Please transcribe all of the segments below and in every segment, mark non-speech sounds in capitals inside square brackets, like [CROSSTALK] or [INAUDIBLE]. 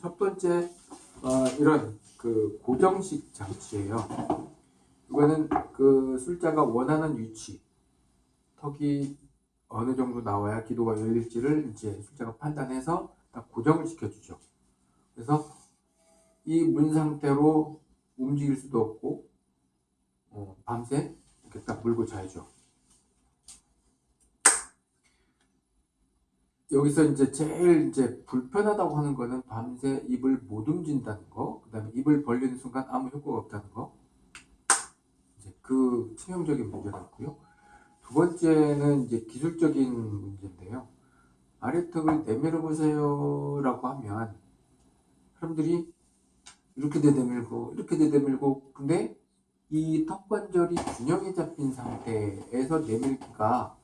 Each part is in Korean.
첫 번째 어, 이런 그 고정식 장치예요. 이거는 그 술자가 원하는 위치, 턱이 어느 정도 나와야 기도가 열릴지를 이제 술자가 판단해서 딱 고정을 시켜주죠. 그래서 이 문 상태로 움직일 수도 없고 어, 밤새 이렇게 딱 물고 자야죠. 여기서 이제 제일 이제 불편하다고 하는 거는 밤새 입을 못 움직인다는 거, 그 다음에 입을 벌리는 순간 아무 효과가 없다는 거. 이제 그 치명적인 문제가 있고요. 두 번째는 이제 기술적인 문제인데요. 아래턱을 내밀어 보세요 라고 하면 사람들이 이렇게 내밀고 이렇게 내밀고 근데 이 턱 관절이 균형이 잡힌 상태에서 내밀기가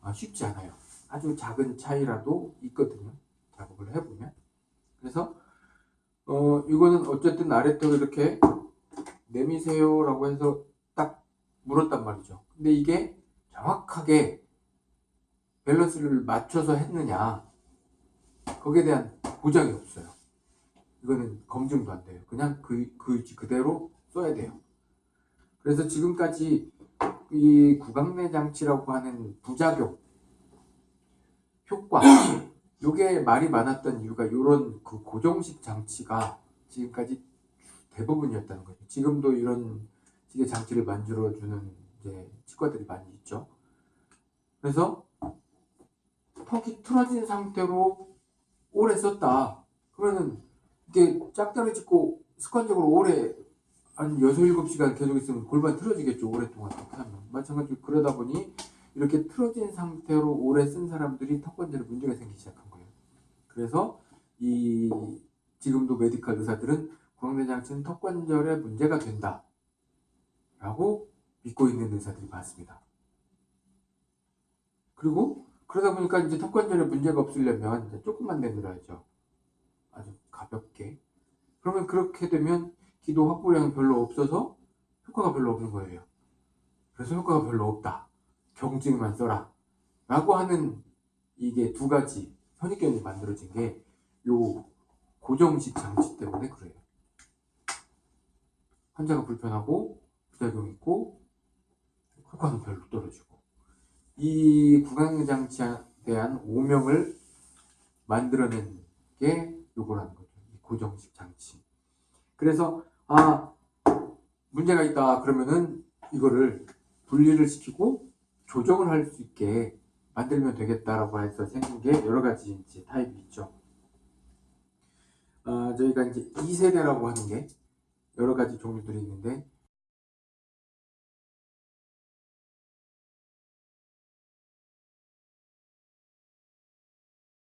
아, 쉽지 않아요. 아주 작은 차이라도 있거든요. 작업을 해보면. 그래서 어 이거는 어쨌든 아래턱을 이렇게 내미세요 라고 해서 딱 물었단 말이죠. 근데 이게 정확하게 밸런스를 맞춰서 했느냐 거기에 대한 보장이 없어요. 이거는 검증도 안 돼요. 그냥 그, 그 그대로 써야 돼요. 그래서 지금까지 이 구강내 장치라고 하는 부작용 효과 [CLEARS THROAT] 요게 말이 많았던 이유가 이런 그 고정식 장치가 지금까지 대부분이었다는 거죠. 지금도 이런 식의 장치를 만들어 주는 이제 치과들이 많이 있죠. 그래서 턱이 틀어진 상태로 오래 썼다. 그러면은 이게 짝다리 짚고 습관적으로 오래 한 6, 7시간 계속 있으면 골반 틀어지겠죠. 오랫동안 그렇게 하면. 마찬가지로 그러다 보니 이렇게 틀어진 상태로 오래 쓴 사람들이 턱관절에 문제가 생기기 시작한 거예요. 그래서 이 지금도 메디컬 의사들은 구강내장치는 턱관절에 문제가 된다. 라고 믿고 있는 의사들이 많습니다. 그리고 그러다 보니까 이제 턱관절에 문제가 없으려면 이제 조금만 내밀어야죠. 아주 가볍게. 그러면 그렇게 되면 기도 확보량이 별로 없어서 효과가 별로 없는 거예요. 그래서 효과가 별로 없다. 경증만 써라. 라고 하는 이게 두 가지 선입견이 만들어진 게 요 고정식 장치 때문에 그래요. 환자가 불편하고 부작용 있고 효과는 별로 떨어지고 이 구강 장치에 대한 오명을 만들어낸 게 요거라는 거죠. 고정식 장치. 그래서 아 문제가 있다 그러면은 이거를 분리를 시키고 조정을 할 수 있게 만들면 되겠다라고 해서 생긴 게 여러 가지 이제 타입이 있죠. 어, 저희가 이제 2세대라고 하는 게 여러 가지 종류들이 있는데